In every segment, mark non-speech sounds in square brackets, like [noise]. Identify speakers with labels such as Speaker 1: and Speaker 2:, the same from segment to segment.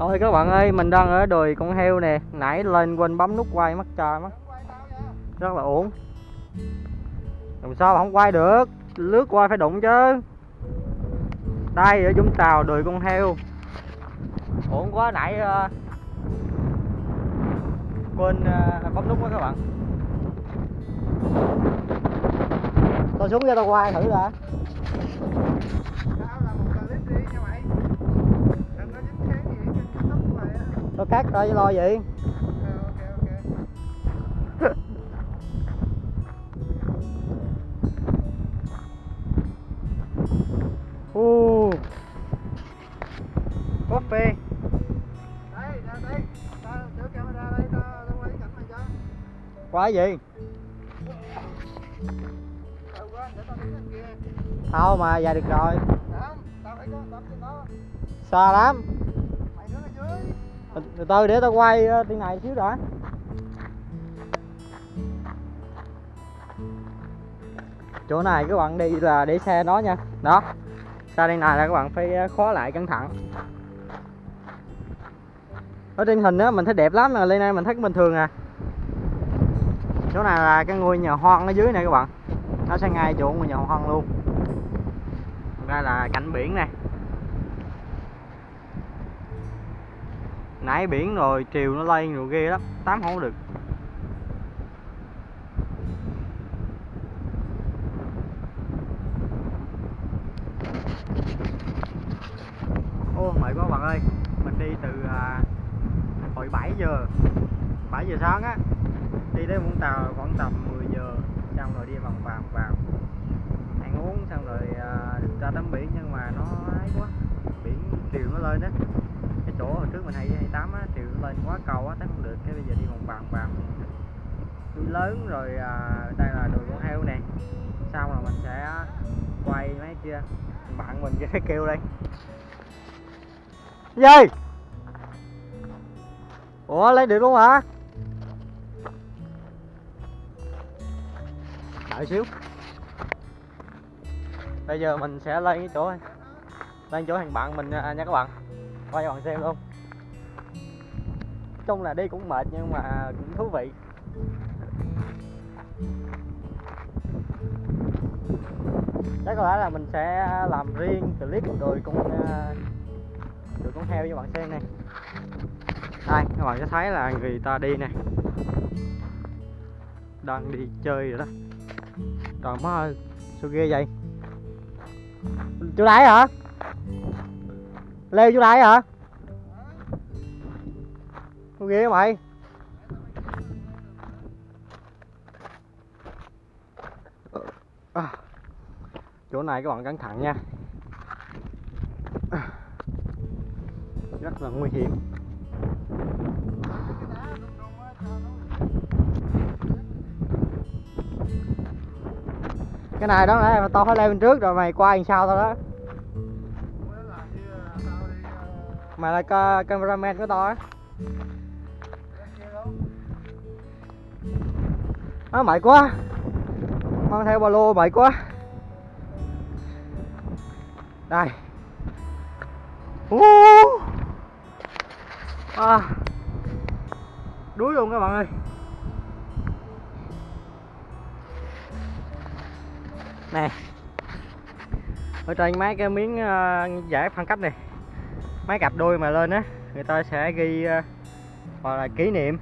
Speaker 1: ôi các bạn ơi, mình đang ở đồi con heo nè. Nãy lên quên bấm nút quay mất trời mất Rất là uổng. Làm sao mà không quay được? Lướt qua phải đụng chứ. Đây ở Vũng Tàu đồi con heo. Uổng quá nãy uh, Quên uh, bấm nút quá các bạn. Tôi xuống cho tao quay thử đã. Cắt ra chứ lo gì uh. Coffee
Speaker 2: Đây, ra đây. Ta đưa camera đây, ta ta quay cảnh này cho.
Speaker 1: Gì?
Speaker 2: Quá, để tao
Speaker 1: mà về được rồi
Speaker 2: Không, tao phải có tấm trên đó.
Speaker 1: Xa lắm
Speaker 2: Mày đứng ở dưới.
Speaker 1: Từ từ để tao quay ờ, này xíu đã. Chỗ này các bạn đi là để xe đó nha. Đó. Xa đây này là các bạn phải ờ, khóa lại cẩn thận Ở trên hình á mình thấy đẹp lắm mà lên đây mình thấy bình thường à. Chỗ này là cái ngôi nhà hoang ở dưới này các bạn. Nó sẽ ngay chỗ ngôi nhà hoang luôn. Đây là cảnh biển này nãy biển rồi chiều nó lên rồi ghê lắm tắm không được. Ô mệt quá bạn ơi mình đi từ à, hồi 7 giờ 7 giờ sáng á đi đến Vũng Tàu khoảng tầm 10 giờ xong rồi đi vòng vòng vào. Ăn uống xong rồi à, ra tắm biển nhưng mà nó ấy quá biển chiều nó lên á chỗ hồi trước mình hay hay tắm á lên quá cầu á thấy không được cái bây giờ đi vòng vòng vòng. Núi lớn rồi à, đây là đồi con heo nè. Xong rồi mình sẽ quay mấy kia bạn mình kia kêu đây. Gì? Ủa lấy được luôn hả? Đợi xíu. Bây giờ mình sẽ lên cái chỗ lên chỗ thằng bạn mình nha à, các bạn quay cho bạn xem luôn. Chung là đi cũng mệt nhưng mà cũng thú vị. Chắc có lẽ là mình sẽ làm riêng clip rồi con rồi ờ, con heo cho bạn xem này đây, các bạn sẽ thấy là người ta đi nè. Đang đi chơi rồi đó. Trời má ơi sao ghê vậy? Chú đấy hả? Leo chỗ đây hả? Con ghê mày. À, chỗ này các bạn cẩn thận nha. Rất là nguy hiểm. Cái này đó nãy to phải leo bên trước rồi mày qua làm sao tao đó? Mày là ca cameraman của tao á. Nó mệt quá. Mang theo ba lô mệt quá. Đây. Uh. à. đuối luôn các bạn ơi. Nè. Ở trên mấy cái miếng uh, giải phân cách này mấy cặp đôi mà lên á người ta sẽ ghi ờ, uh, hoặc là kỷ niệm.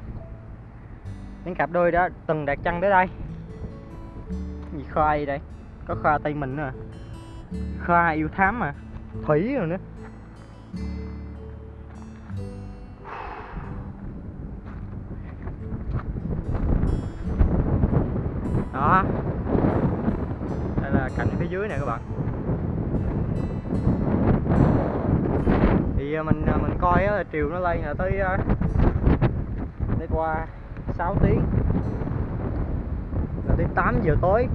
Speaker 1: Những cặp đôi đó từng đặt chân tới đây. Gì khoai đây? Có khoa tây mình nữa à? khoa yêu thám mà. Thủy rồi nữa. Đó. Đây là cảnh phía dưới này các bạn. Thì à, mình à, mình coi á, chiều nó lên là tới à, đi qua 6 tiếng. Là tới 8 giờ tối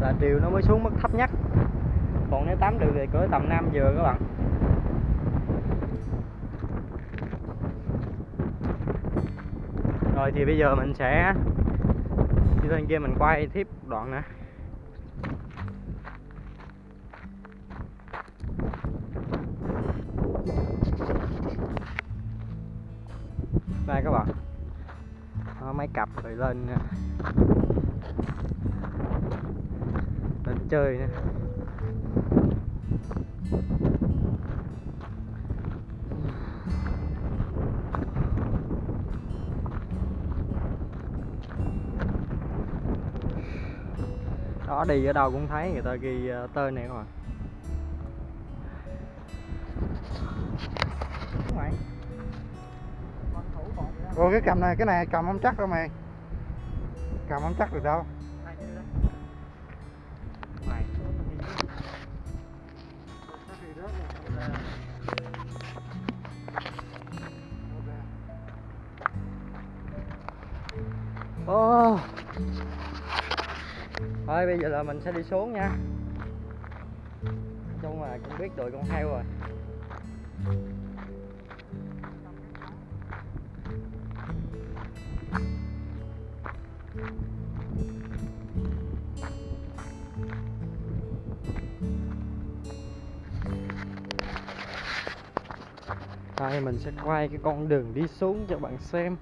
Speaker 1: là chiều nó mới xuống mức thấp nhất. Còn nếu 8 được thì cỡ tầm 5 giờ các bạn. Rồi thì bây giờ mình sẽ đi lên kia mình quay tiếp đoạn nữa. Đây các bạn. Đó, mấy cặp rồi lên nè. lên chơi nè. Đó đi ở đâu cũng thấy người ta ghi ờ, tên này rồi bạn à? Bột
Speaker 2: cái cầm này, cái này cầm không chắc đâu mày Cầm không chắc được đâu
Speaker 1: Oh. Thôi bây giờ là mình sẽ đi xuống nha. Nói chung là cũng biết đội con heo rồi. Đây mình sẽ quay cái con đường đi xuống cho bạn xem.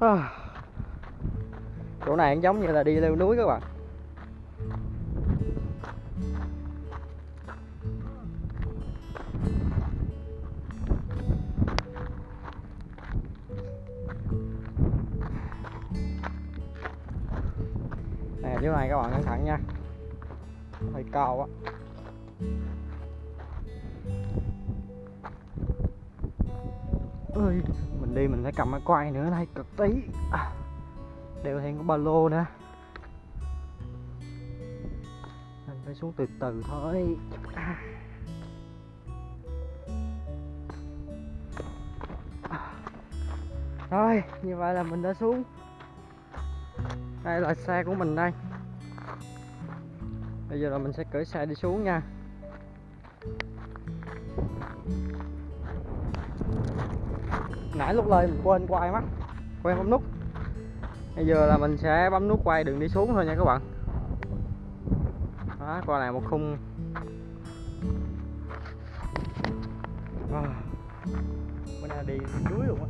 Speaker 1: [sighs] Chỗ này cũng giống như là đi leo núi các bạn chỗ này các bạn cẩn thận nha Hơi cao quá. ơi mình đi mình phải cầm cái quay nữa đây cực tí à, đeo thêm có ba lô nữa mình phải xuống từ từ thôi à. À. rồi như vậy là mình đã xuống đây là xe của mình đây bây giờ là mình sẽ cởi xe đi xuống nha. Nãy lúc lên mình quên quay mắt quên bấm nút. Bây giờ là mình sẽ bấm nút quay đừng đi xuống thôi nha các bạn. Đó, qua này một khung. Mình bữa nay đi núi luôn á.